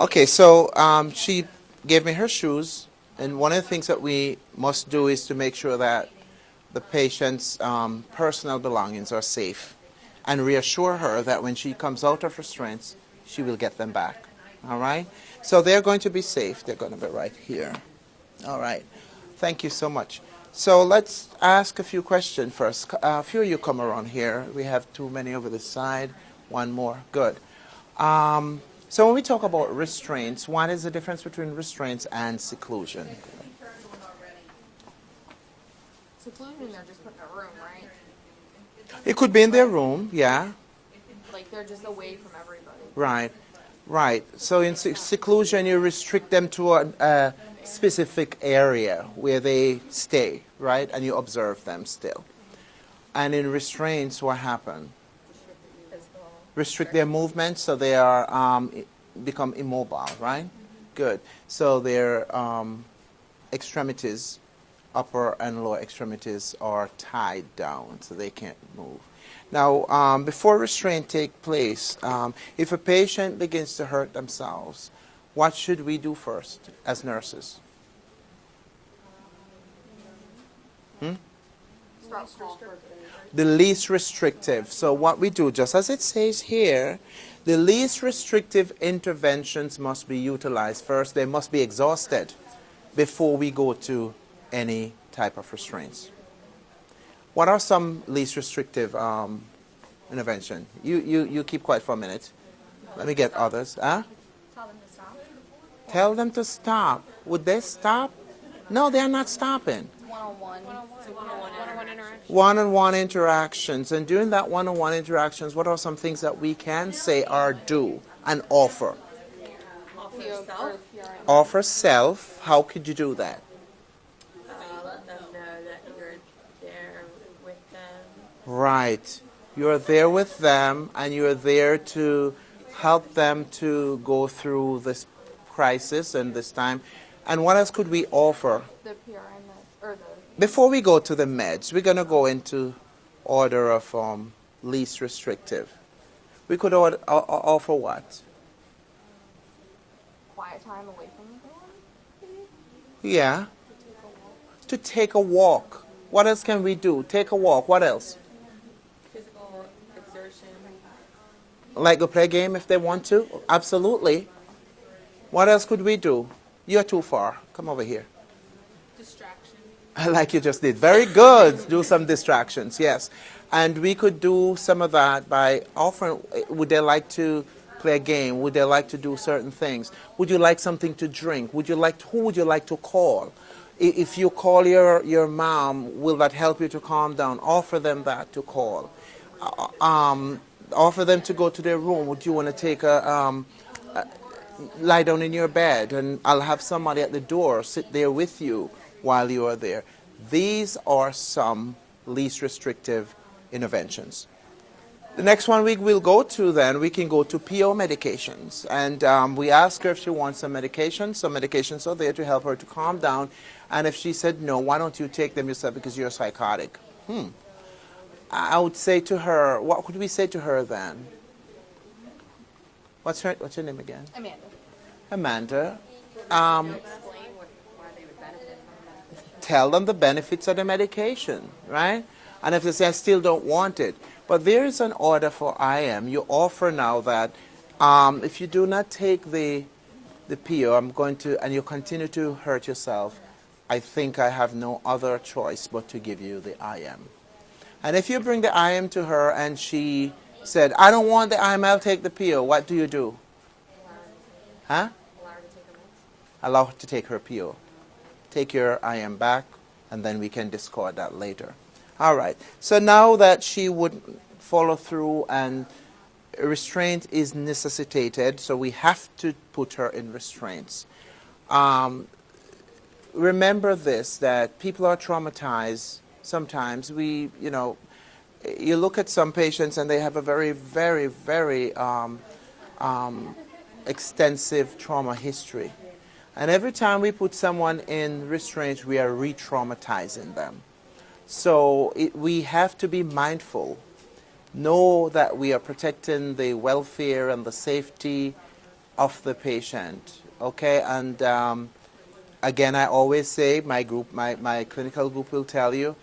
Okay, so um, she gave me her shoes, and one of the things that we must do is to make sure that the patient's um, personal belongings are safe and reassure her that when she comes out of restraints, she will get them back. All right? So they're going to be safe. They're going to be right here. All right. Thank you so much. So let's ask a few questions first. A few of you come around here. We have too many over the side. One more. Good. Um, so when we talk about restraints, what is the difference between restraints and seclusion? Seclusion, they're just put in a room, right? It could be in their room, yeah. Like they're just away from everybody. Right, right. So in seclusion, you restrict them to a, a specific area where they stay, right? And you observe them still. And in restraints, what happens? Restrict their movement so they are um, become immobile, right? Good. So their um, extremities, upper and lower extremities, are tied down so they can't move. Now, um, before restraint take place, um, if a patient begins to hurt themselves, what should we do first as nurses? For the least restrictive. So what we do, just as it says here, the least restrictive interventions must be utilized first. They must be exhausted before we go to any type of restraints. What are some least restrictive um, intervention? You, you, you keep quiet for a minute. Let me get others. Huh? Tell them to stop. Tell them to stop. Would they stop? No, they're not stopping. One-on-one. One-on-one. Interaction. one-on-one interactions. And during that one-on-one interactions what are some things that we can say or do and offer? Offer yourself. offer self. How could you do that? Uh, let them know that you're there with them. right. You're there with them and you're there to help them to go through this crisis and this time. And what else could we offer? The PRN meds, or the before we go to the meds we're going to go into order of um, least restrictive we could order, o- o- offer what quiet time away from everyone. Yeah. To take a walk. What else can we do? Take a walk. What else? Physical exertion. Like go play a game if they want to? Absolutely. What else could we do? You're too far. Come over here. Distraction. Like you just did. Very good. do some distractions, yes. And we could do some of that by offering, would they like to play a game? Would they like to do certain things? Would you like something to drink? Would you like, who would you like to call? If you call your, your mom, will that help you to calm down? Offer them that to call. Uh, Um, offer them to go to their room. Would you want to take a, um, lie down in your bed and I'll have somebody at the door sit there with you while you are there. These are some least restrictive interventions. The next one we will go to then, we can go to PO medications. And um, we ask her if she wants some medications. Some medications are there to help her to calm down. And if she said no, why don't you take them yourself because you're psychotic? Hmm. I would say to her, what could we say to her then? What's her, what's her name again? Amanda. Amanda, um, Explain what, why they would benefit from that. Tell them the benefits of the medication, right? And if they say, I still don't want it. But there is an order for IM. You offer now that um, if you do not take the, the PO, I'm going to, and you continue to hurt yourself, I think I have no other choice but to give you the IM. And if you bring the IM to her and she said, I don't want the IM, I'll take the PO, what do you do? Huh? Allow her to take her PO. Take your IM back, and then we can discard that later. All right. So now that she would follow through and restraint is necessitated, so we have to put her in restraints. Um, remember this that people are traumatized sometimes. We, you know, you look at some patients and they have a very, very, very um, um, extensive trauma history. And every time we put someone in restraint, we are re traumatizing them. So it, we have to be mindful, know that we are protecting the welfare and the safety of the patient. Okay, and um, again, I always say my group, my, my clinical group will tell you,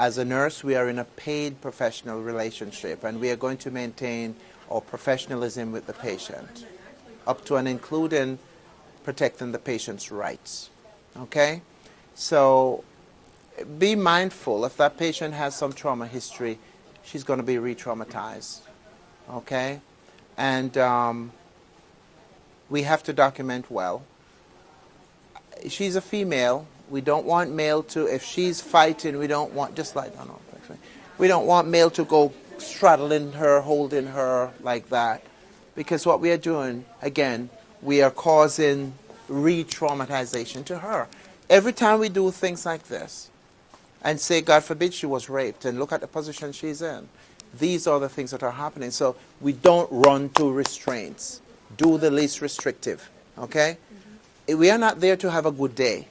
as a nurse, we are in a paid professional relationship, and we are going to maintain our professionalism with the patient, up to and including protecting the patient's rights. Okay, so be mindful if that patient has some trauma history, she's going to be re-traumatized. Okay, and um, we have to document well. She's a female. We don't want male to, if she's fighting, we don't want, just like, no, we don't want male to go straddling her, holding her like that. Because what we are doing, again, we are causing re traumatization to her. Every time we do things like this, and say, God forbid she was raped, and look at the position she's in, these are the things that are happening. So we don't run to restraints. Do the least restrictive. Okay? We are not there to have a good day.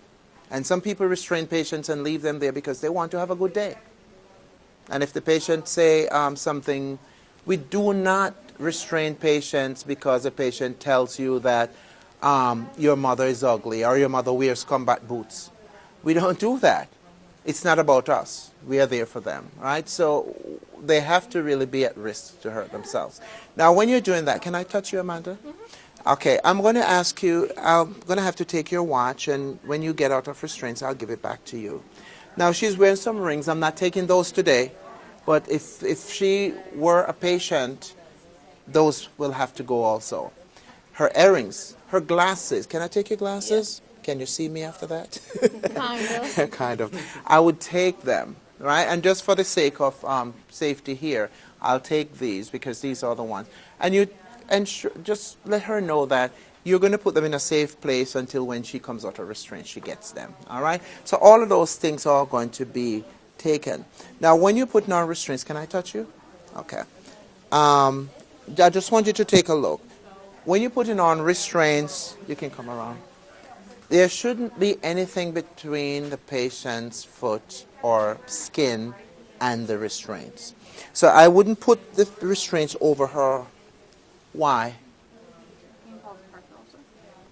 And some people restrain patients and leave them there because they want to have a good day. And if the patient say um, something, we do not restrain patients because a patient tells you that um, your mother is ugly or your mother wears combat boots. We don't do that. It's not about us. We are there for them, right? So they have to really be at risk to hurt themselves. Now, when you're doing that, can I touch you, Amanda? Okay, I'm going to ask you, I'm going to have to take your watch, and when you get out of restraints, I'll give it back to you. Now, she's wearing some rings. I'm not taking those today, but if, if she were a patient, those will have to go also. Her earrings, her glasses. Can I take your glasses? Can you see me after that? Kind of. kind of. I would take them, right? And just for the sake of um, safety here, I'll take these because these are the ones. And you, and just let her know that you're going to put them in a safe place until when she comes out of restraint, she gets them. All right. So all of those things are going to be taken. Now, when you put on restraints, can I touch you? Okay. Um, I just want you to take a look. When you're putting on restraints, you can come around there shouldn't be anything between the patient's foot or skin and the restraints. So I wouldn't put the restraints over her. Why?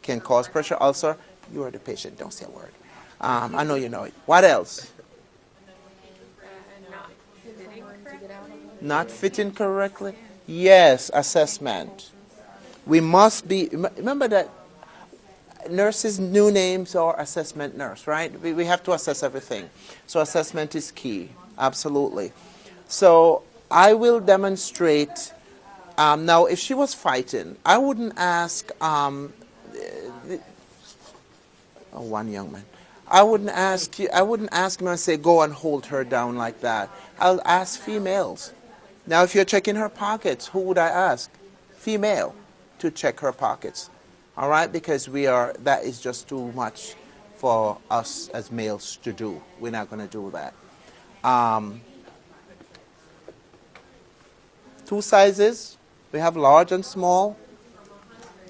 Can cause pressure ulcer. You are the patient. Don't say a word. Um, I know you know it. What else? not fitting correctly. Yes, assessment. We must be. Remember that nurses' new names are assessment nurse, right? We, we have to assess everything. So assessment is key, absolutely. So I will demonstrate. Um, now, if she was fighting, I wouldn't ask um, the, oh, one young man. I wouldn't ask you. I wouldn't ask him and say, "Go and hold her down like that." I'll ask females. Now, if you're checking her pockets, who would I ask? Female, to check her pockets. All right, because we are. That is just too much for us as males to do. We're not going to do that. Um, two sizes. We have large and small.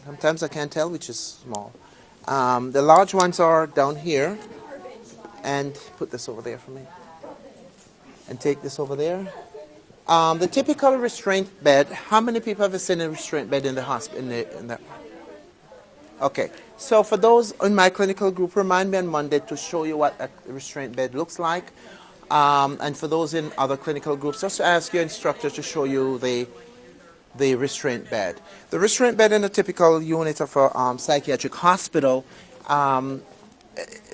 Sometimes I can't tell which is small. Um, the large ones are down here. And put this over there for me. And take this over there. Um, the typical restraint bed. How many people have seen a restraint bed in the hospital? Okay. So for those in my clinical group, remind me on Monday to show you what a restraint bed looks like. Um, and for those in other clinical groups, just ask your instructor to show you the the restraint bed. The restraint bed in a typical unit of a um, psychiatric hospital, um,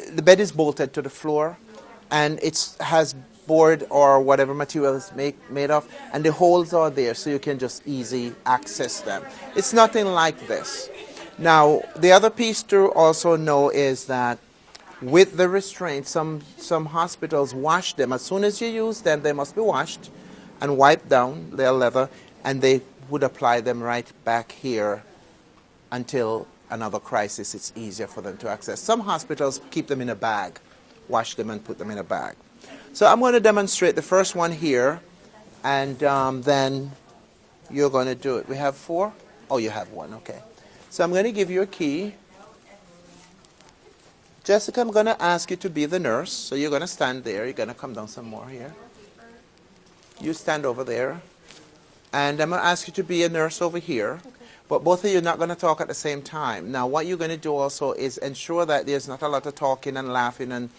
the bed is bolted to the floor, and it has board or whatever material it's make, made of, and the holes are there so you can just easy access them. It's nothing like this. Now, the other piece to also know is that with the restraints, some, some hospitals wash them. As soon as you use them, they must be washed and wiped down, they're leather, and they would apply them right back here until another crisis, it's easier for them to access. Some hospitals keep them in a bag, wash them and put them in a bag. So I'm going to demonstrate the first one here, and um, then you're going to do it. We have four? Oh, you have one, okay. So I'm going to give you a key. Jessica, I'm going to ask you to be the nurse. So you're going to stand there. You're going to come down some more here. You stand over there. And I'm going to ask you to be a nurse over here. But both of you are not going to talk at the same time. Now, what you're going to do also is ensure that there's not a lot of talking and laughing and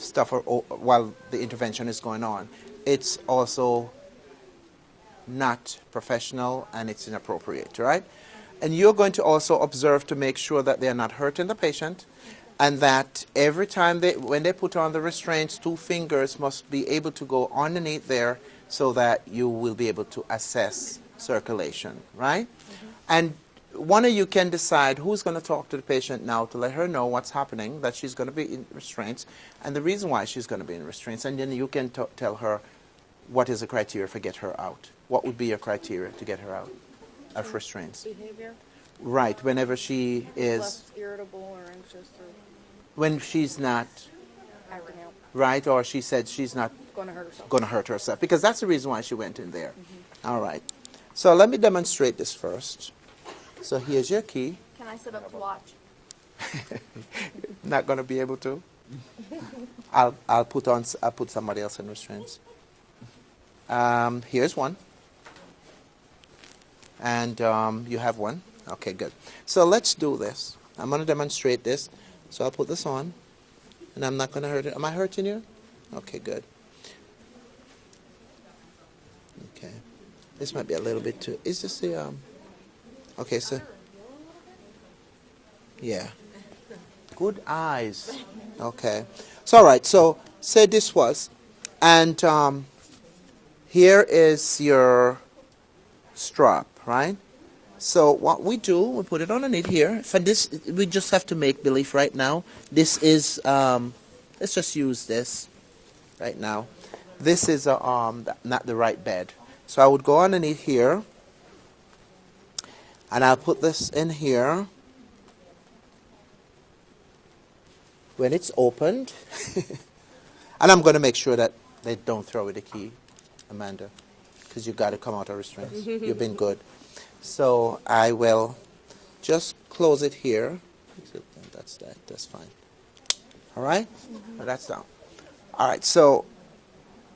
stuff or, or, while the intervention is going on. It's also not professional and it's inappropriate, right? And you're going to also observe to make sure that they're not hurting the patient and that every time they, when they put on the restraints, two fingers must be able to go underneath there so that you will be able to assess circulation, right? Mm-hmm. And one of you can decide who's going to talk to the patient now to let her know what's happening, that she's going to be in restraints, and the reason why she's going to be in restraints. And then you can t- tell her what is the criteria for get her out. What would be your criteria to get her out of restraints? Behavior, Right, whenever she is, less irritable or anxious or when she's not right, or she said she's not going to hurt herself. going to hurt herself, because that's the reason why she went in there. Mm-hmm. All right. So let me demonstrate this first. So here's your key. Can I sit up to watch? Not going to be able to. I'll I'll put on I'll put somebody else in restraints. Um, here's one. And um, you have one. Okay, good. So let's do this. I'm going to demonstrate this. So I'll put this on, and I'm not going to hurt it. Am I hurting you? Okay, good. Okay. This might be a little bit too. Is this the um? Okay, so. Yeah. Good eyes. Okay. So all right. So say this was, and um, here is your strap, right? So what we do, we put it underneath here. For this, we just have to make believe right now. This is, um, let's just use this right now. This is a, um, not the right bed. So I would go underneath here, and I'll put this in here. When it's opened, and I'm going to make sure that they don't throw away the key, Amanda, because you've got to come out of restraints. You've been good. So I will just close it here. That's that. That's fine. All right? Now That's down. All right. So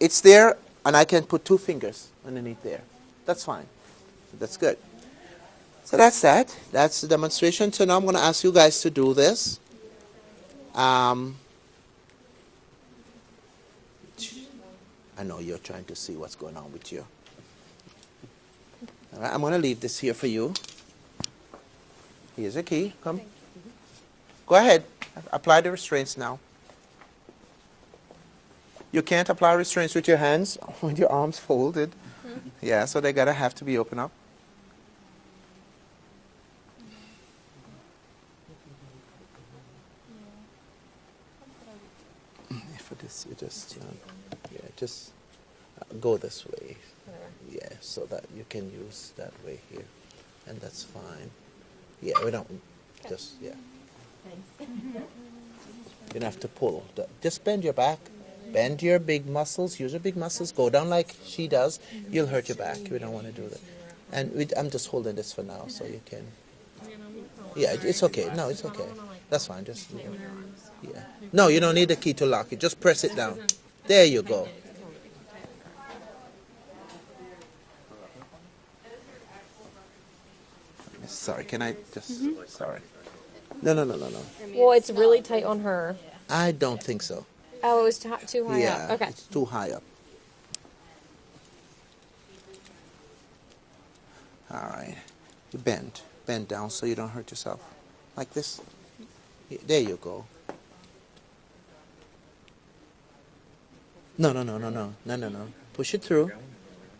it's there, and I can put two fingers underneath there. That's fine. That's good. So that's that. That's the demonstration. So now I'm going to ask you guys to do this. Um, I know you're trying to see what's going on with you. All right, I'm going to leave this here for you. Here's a key. Come. Go ahead. Apply the restraints now. You can't apply restraints with your hands with your arms folded. Yeah, so they gotta have to be open up. For this, you just um, yeah, just uh, go this way. Yeah, so that you can use that way here, and that's fine. Yeah, we don't just yeah. You don't have to pull. Just bend your back. Bend your big muscles. Use your big muscles. Go down like she does. You'll hurt your back. We don't want to do that. And we, I'm just holding this for now, so you can. Yeah, it's okay. No, it's okay. That's fine. Just yeah. No, you don't need the key to lock it. Just press it down. There you go. Sorry, can I just? Sorry. No, no, no, no, no. Well, it's really tight on her. I don't think so. Oh, it was too high yeah, up. Okay. it's too high up. All right, you bend, bend down so you don't hurt yourself, like this. There you go. No, no, no, no, no, no, no, no. Push it through.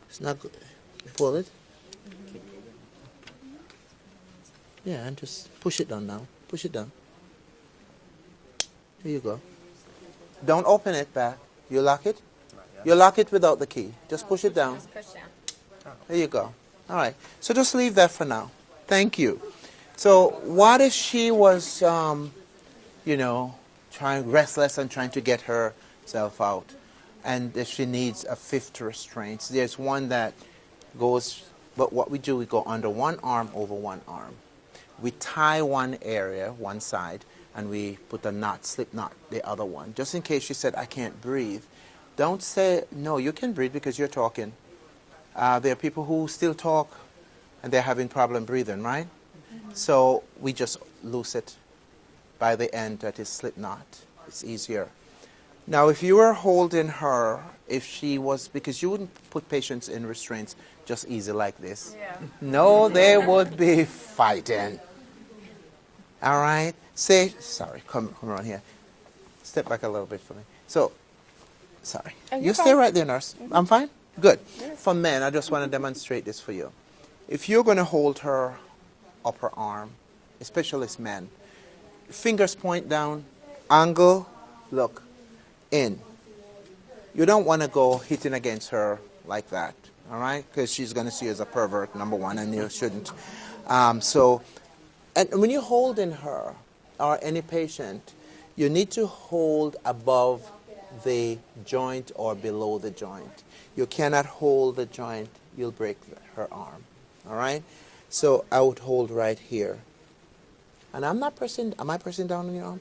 It's not good. Pull it. Yeah, and just push it down now. Push it down. Here you go. Don't open it back. You lock it? You lock it without the key. Just push it down. Push down. There you go. All right. So just leave that for now. Thank you. So what if she was, um, you know, trying restless and trying to get herself out, and if she needs a fifth restraint? There's one that goes, but what we do, we go under one arm over one arm. We tie one area, one side, and we put a knot, slip knot, the other one, just in case she said, I can't breathe. Don't say, no, you can breathe because you're talking. Uh, there are people who still talk and they're having problem breathing, right? So we just loose it by the end that is slip knot. It's easier. Now, if you were holding her, if she was, because you wouldn't put patients in restraints just easy like this. Yeah. No, they would be fighting. All right? Say, sorry, come, come around here. Step back a little bit for me. So, sorry. You stay right there, nurse. I'm fine? Good. For men, I just want to demonstrate this for you. If you're going to hold her upper arm, especially as men, fingers point down, angle, look, in. You don't want to go hitting against her like that, all right? Because she's going to see you as a pervert, number one, and you shouldn't. Um, so, and when you're holding her or any patient, you need to hold above the joint or below the joint. You cannot hold the joint, you'll break her arm, all right? So I would hold right here. And I'm not pressing, am I pressing down on your arm?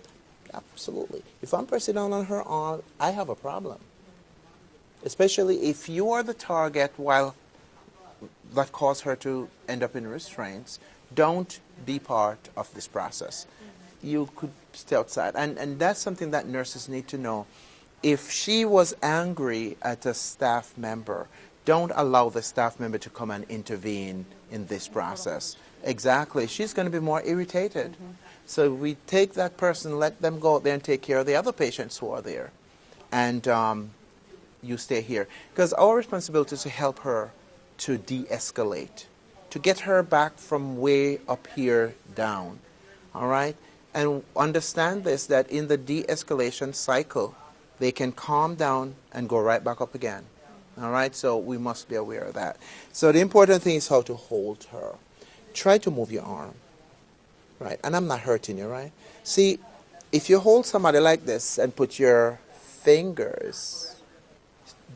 Absolutely. If I'm pressing down on her arm, I have a problem. Especially if you are the target while that caused her to end up in restraints, don't be part of this process. You could stay outside. And, and that's something that nurses need to know. If she was angry at a staff member, don't allow the staff member to come and intervene in this process. Exactly. She's going to be more irritated. Mm-hmm. So we take that person, let them go out there and take care of the other patients who are there. And um, you stay here. Because our responsibility is to help her to de escalate, to get her back from way up here down. All right? And understand this that in the de escalation cycle, they can calm down and go right back up again. All right? So we must be aware of that. So the important thing is how to hold her. Try to move your arm. Right? And I'm not hurting you, right? See, if you hold somebody like this and put your fingers,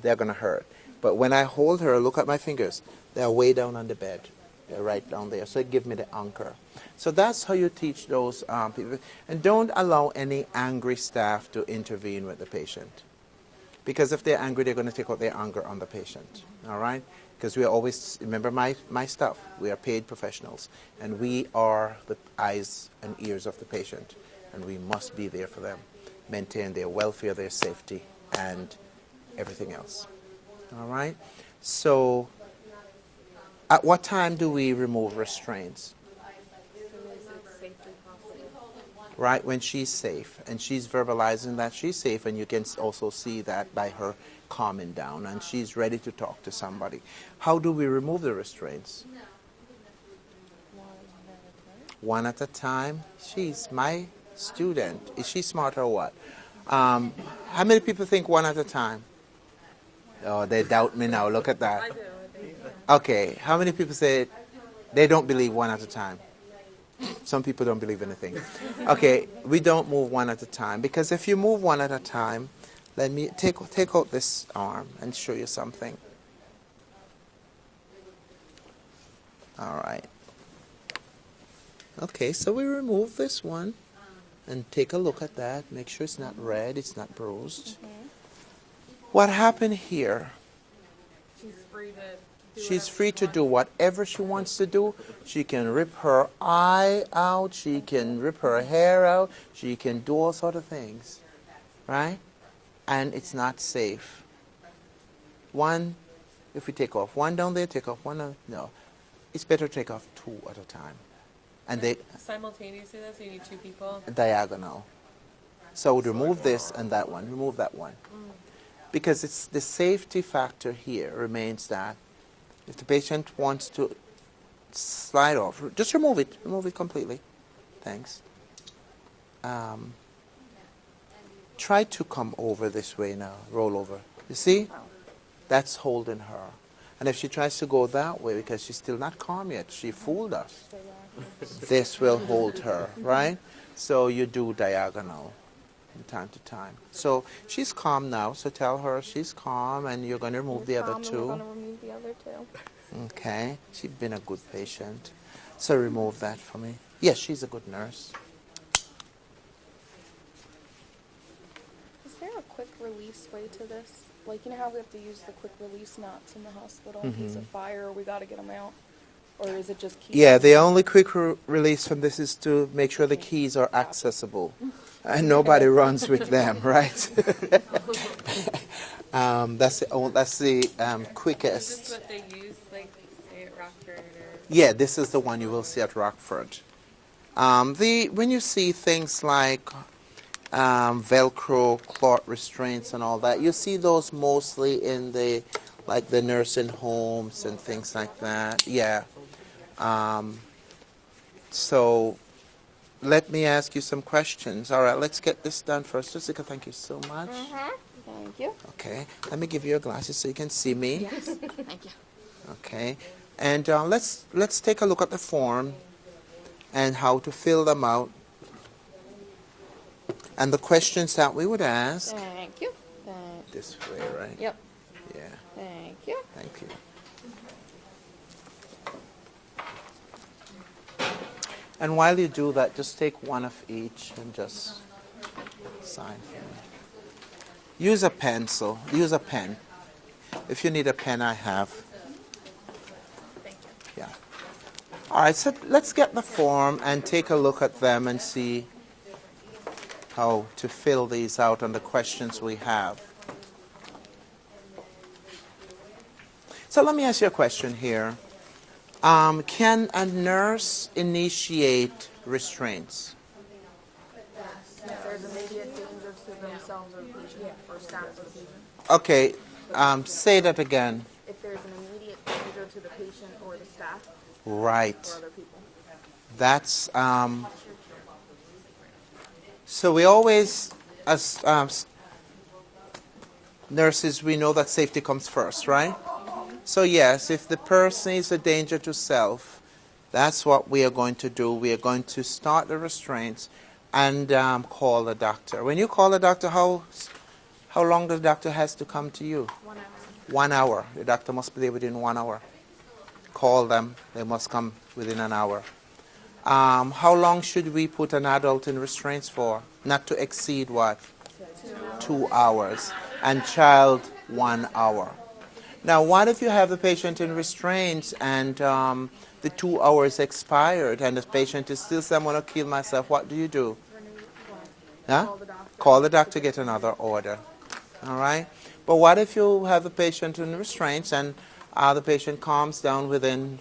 they're going to hurt. But when I hold her, look at my fingers. They're way down on the bed. They're right down there. So give me the anchor. So that's how you teach those um, people. And don't allow any angry staff to intervene with the patient. Because if they're angry, they're going to take out their anger on the patient. All right? Because we are always, remember my, my stuff, we are paid professionals. And we are the eyes and ears of the patient. And we must be there for them. Maintain their welfare, their safety, and everything else. All right? So, at what time do we remove restraints? Right when she's safe, and she's verbalizing that she's safe, and you can also see that by her calming down, and she's ready to talk to somebody. How do we remove the restraints? One at a time. She's my student. Is she smart or what? Um, how many people think one at a time? Oh, they doubt me now. Look at that. Okay, how many people say they don't believe one at a time? Some people don't believe anything. Okay, we don't move one at a time because if you move one at a time, let me take take out this arm and show you something. All right. Okay, so we remove this one and take a look at that. Make sure it's not red, it's not bruised. Mm-hmm. What happened here? She's free to. She's free to do whatever she wants to do. She can rip her eye out. She can rip her hair out. She can do all sort of things, right? And it's not safe. One, if we take off one down there, take off one. down- No, it's better to take off two at a time, and they Simultaneously, though, so you need two people. diagonal. So we'd remove this and that one. Remove that one, because it's the safety factor here remains that if the patient wants to slide off, just remove it. Remove it completely. Thanks. Um, try to come over this way now. Roll over. You see? That's holding her. And if she tries to go that way because she's still not calm yet, she fooled us. this will hold her, right? So you do diagonal from time to time. So she's calm now, so tell her she's calm and you're going to remove the other Calm, and We're two. gonna remove the other two. Okay, she's been a good patient. So remove that for me. Yes, she's a good nurse. Is there a quick release way to this? Like, you know how we have to use the quick release knots in the hospital in case of fire, or we gotta get them out? or is it just keys? Yeah, the only quick re- release from this is to make sure the keys are accessible. And nobody runs with them, right? um, that's the, oh, that's the um, Is this quickest. what they use, like, say at Rockford or? Yeah, this is the one you will see at Rockford. Um, the when you see things like um, Velcro cloth restraints and all that, you see those mostly in the like the nursing homes and things like that. Yeah. Um, so let me ask you some questions. All right, let's get this done first. Jessica, thank you so much. Thank you. Okay, let me give you your glasses so you can see me. Yes, thank you. Okay, and uh, let's let's take a look at the form and how to fill them out and the questions that we would ask. Thank you. Thank, This way, right? yep, Yeah. thank you. Thank you. And while you do that, just take one of each and just sign for me. Use a pencil. Use a pen. If you need a pen, I have. Thank you. Yeah. All right, so let's get the form and take a look at them and see how to fill these out and the questions we have. So let me ask you a question here. Um, can a nurse initiate restraints? If there's immediate danger to themselves or the patient or staff or the patient. Okay, um, say that again. If there's an immediate danger to the patient or the staff Right. or other people. That's um, so we always, as um, nurses, we know that safety comes first, right? So yes, if the person is a danger to self, that's what we are going to do. We are going to start the restraints and um, call the doctor. When you call the doctor, how how long the doctor has to come to you? One hour. One hour. The doctor must be there within one hour. Call them. They must come within an hour. Um, how long should we put an adult in restraints for? Not to exceed what? Two hours. And child, one hour. Now, what if you have the patient in restraints and um, the two hours expired and the patient is still saying, I'm going to kill myself? What do you do? Huh? Call the doctor. Get another order. All right? But what if you have the patient in restraints and uh, the patient calms down within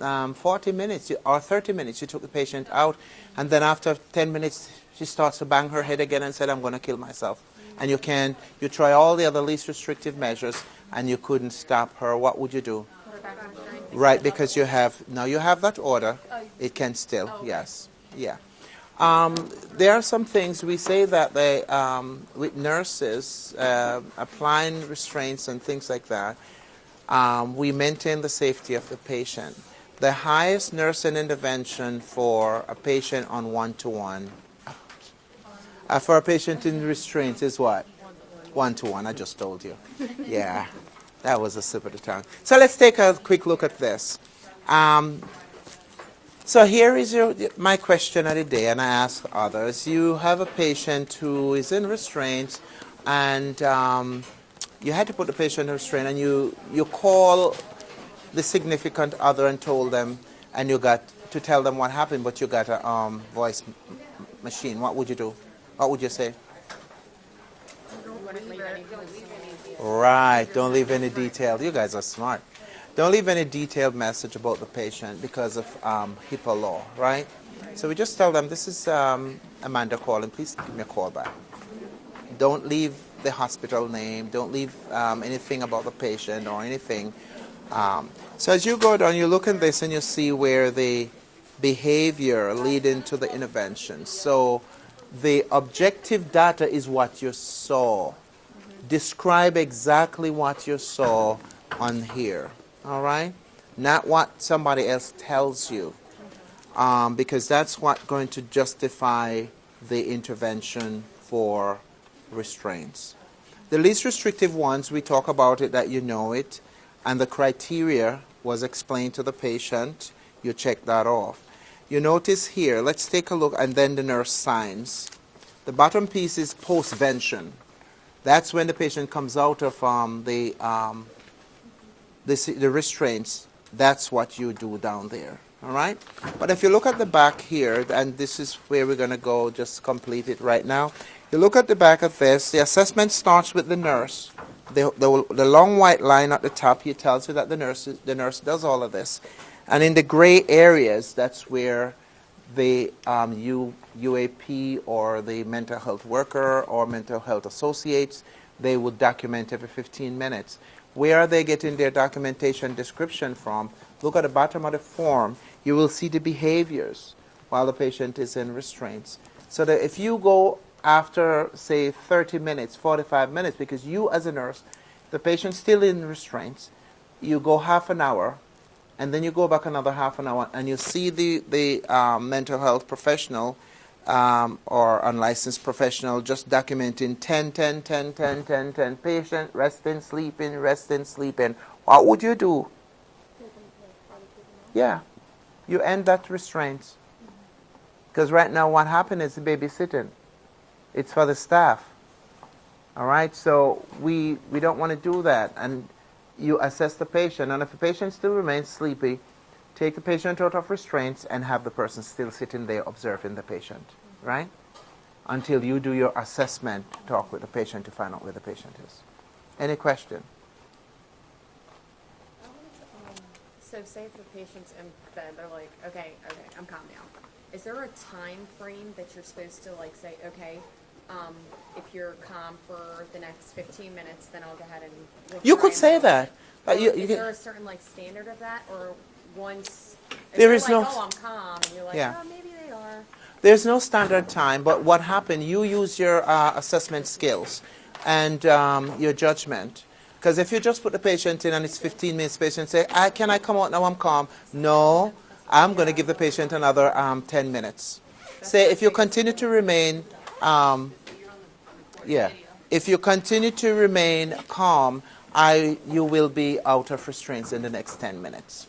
um, 40 minutes or 30 minutes? You took the patient out, and then after 10 minutes, she starts to bang her head again and said, I'm going to kill myself. And you can, you try all the other least restrictive measures, and you couldn't stop her. What would you do? Put her back on restraint. Right, because you have now you have that order. It can still, yes, yeah. Um, there are some things we say that they um, with nurses uh, applying restraints and things like that. Um, we maintain the safety of the patient. The highest nursing intervention for a patient on one-to-one, uh, for a patient in restraints is what? One-to-one. I just told you. Yeah. That was a of the tongue. So let's take a quick look at this. Um, so here is your, my question of the day, and I ask others. You have a patient who is in restraints, and um, you had to put the patient in restraint, and you, you call the significant other and told them, and you got to tell them what happened, but you got a um, voice machine. What would you do? What would you say? Right. Don't leave any detail. You guys are smart. Don't leave any detailed message about the patient because of um, HIPAA law, right? So we just tell them, this is um, Amanda calling. Please give me a call back. Don't leave the hospital name. Don't leave um, anything about the patient or anything. Um, so as you go down, you look at this and you see where the behavior lead into the intervention. So the objective data is what you saw describe exactly what you saw on here. All right? Not what somebody else tells you. Um, because that's what's going to justify the intervention for restraints. The least restrictive ones, we talk about it that you know it, and the criteria was explained to the patient. You check that off. You notice here, let's take a look, and then the nurse signs. The bottom piece is postvention. That's when the patient comes out of um, the, um, the, the restraints. That's what you do down there. All right? But if you look at the back here, and this is where we're going to go, just complete it right now. You look at the back of this, the assessment starts with the nurse. The, the, the long white line at the top here tells you that the nurse, the nurse does all of this. And in the gray areas, that's where the um, U, UAP or the mental health worker or mental health associates, they will document every 15 minutes. Where are they getting their documentation description from? Look at the bottom of the form. You will see the behaviors while the patient is in restraints. So that if you go after, say, 30 minutes, 45 minutes, because you as a nurse, the patient's still in restraints, you go half an hour, and then you go back another half an hour, and you see the, the um, mental health professional um, or unlicensed professional just documenting 10, 10, 10, 10, 10, 10, patient, resting, sleeping, resting, sleeping. What would you do? Yeah, you end that restraint. Because right now, what happened is the babysitting. It's for the staff. All right, so we we don't want to do that, and you assess the patient, and if the patient still remains sleepy, take the patient out of restraints and have the person still sitting there observing the patient, right? Until you do your assessment, talk with the patient to find out where the patient is. Any question? So say if the patient's in bed, they're like, okay, okay, I'm calm now. Is there a time frame that you're supposed to like say, okay, um, if you're calm for the next 15 minutes, then I'll go ahead and. You could say and- that. But Or you, is you there can, a certain like standard of that, or once? if There they're is like, no- Oh, I'm calm, and you're like, Yeah. oh, maybe they are. There's no standard time, but what happened, you use your uh, assessment skills and um, your judgment. Because if you just put the patient in and it's 15 minutes, patient say, I, can I come out now, I'm calm? No, I'm going to give the patient another um, 10 minutes. Say, if you continue to remain, um, yeah, if you continue to remain calm, I, you will be out of restraints in the next 10 minutes.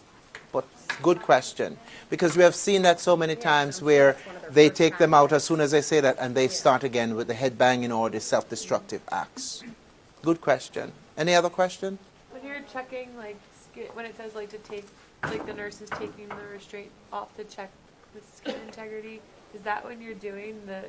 But good question. Because we have seen that so many times where they take them out as soon as they say that and they start again with the head banging or the self destructive acts. Good question. Any other question? When you're checking, like, when it says like to take, like the nurse is taking the restraint off to check the skin integrity, is that when you're doing the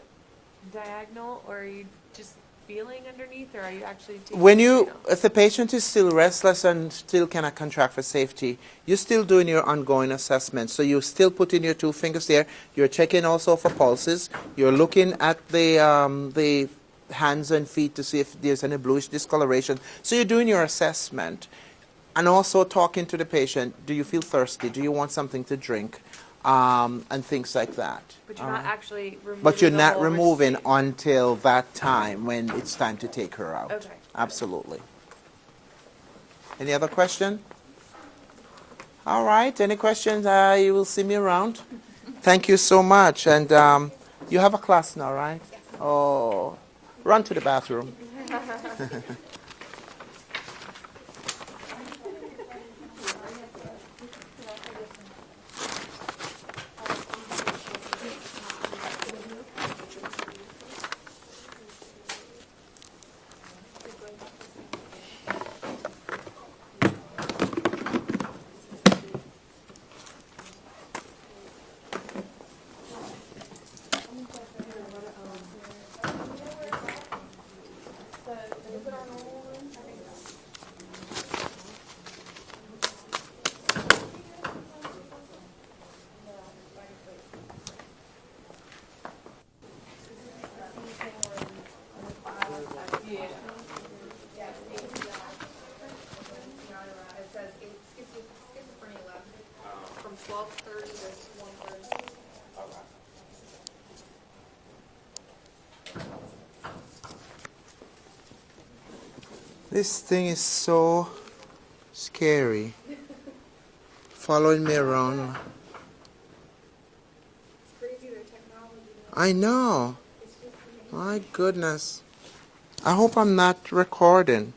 diagonal, or are you just feeling underneath, or are you actually taking? When you, if the patient is still restless and still cannot contract for safety, you're still doing your ongoing assessment. So you're still putting your two fingers there. You're checking also for pulses. You're looking at the um, the hands and feet to see if there's any bluish discoloration. So you're doing your assessment, and also talking to the patient. Do you feel thirsty? Do you want something to drink? Um, and things like that. But you're All not actually removing. But you're not removing restraint. until that time when it's time to take her out. Okay. Absolutely. Any other question? All right. Any questions? Uh, you will see me around. Thank you so much. And um, you have a class now, right? Oh, run to the bathroom. This thing is so scary. Following me around. It's crazy their technology. I know. It's just amazing. My goodness. I hope I'm not recording.